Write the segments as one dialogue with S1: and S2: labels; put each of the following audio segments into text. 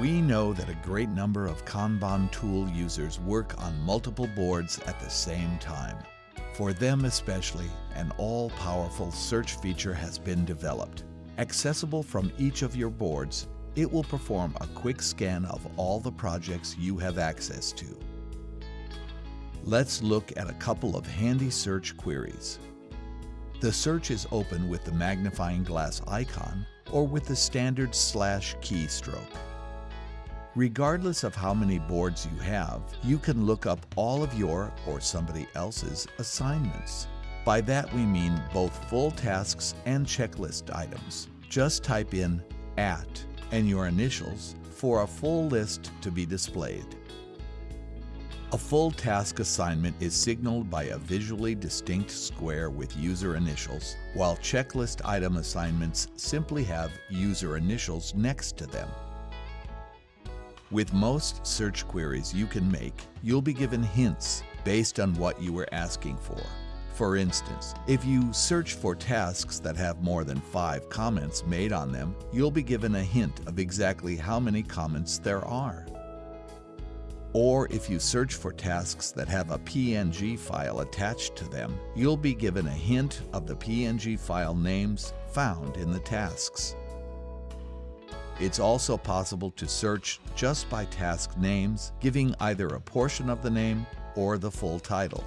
S1: We know that a great number of Kanban tool users work on multiple boards at the same time. For them especially, an all-powerful search feature has been developed. Accessible from each of your boards, it will perform a quick scan of all the projects you have access to. Let's look at a couple of handy search queries. The search is open with the magnifying glass icon or with the standard slash keystroke. Regardless of how many boards you have, you can look up all of your or somebody else's assignments. By that we mean both full tasks and checklist items. Just type in AT and your initials for a full list to be displayed. A full task assignment is signaled by a visually distinct square with user initials, while checklist item assignments simply have user initials next to them. With most search queries you can make, you'll be given hints based on what you were asking for. For instance, if you search for tasks that have more than five comments made on them, you'll be given a hint of exactly how many comments there are. Or if you search for tasks that have a PNG file attached to them, you'll be given a hint of the PNG file names found in the tasks. It's also possible to search just by task names, giving either a portion of the name or the full title.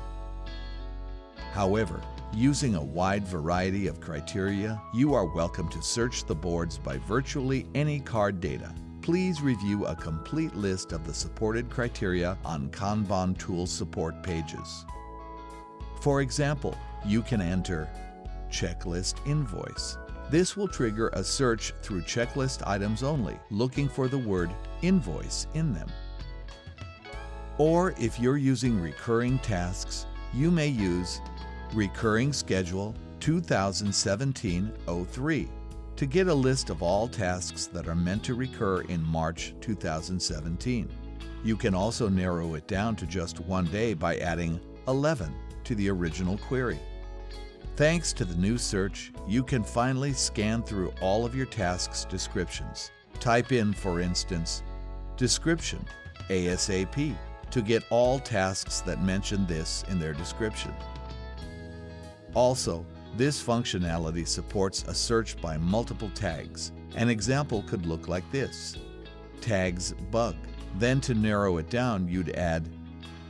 S1: However, using a wide variety of criteria, you are welcome to search the boards by virtually any card data. Please review a complete list of the supported criteria on Kanban tool support pages. For example, you can enter checklist invoice this will trigger a search through checklist items only, looking for the word invoice in them. Or if you're using recurring tasks, you may use Recurring Schedule 2017-03 to get a list of all tasks that are meant to recur in March 2017. You can also narrow it down to just one day by adding 11 to the original query. Thanks to the new search, you can finally scan through all of your tasks' descriptions. Type in, for instance, description ASAP to get all tasks that mention this in their description. Also, this functionality supports a search by multiple tags. An example could look like this. Tags bug. Then to narrow it down, you'd add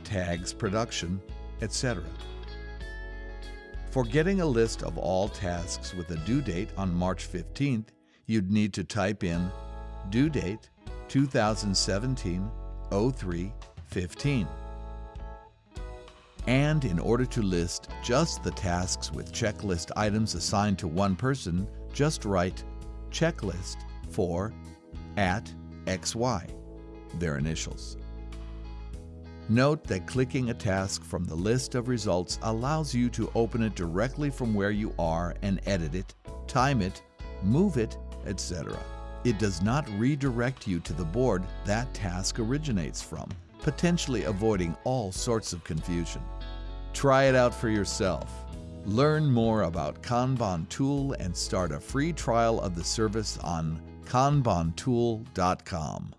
S1: tags production, etc. For getting a list of all tasks with a due date on March 15th, you'd need to type in due date 2017 03 15. And in order to list just the tasks with checklist items assigned to one person, just write checklist for at XY, their initials. Note that clicking a task from the list of results allows you to open it directly from where you are and edit it, time it, move it, etc. It does not redirect you to the board that task originates from, potentially avoiding all sorts of confusion. Try it out for yourself. Learn more about Kanban Tool and start a free trial of the service on kanbantool.com.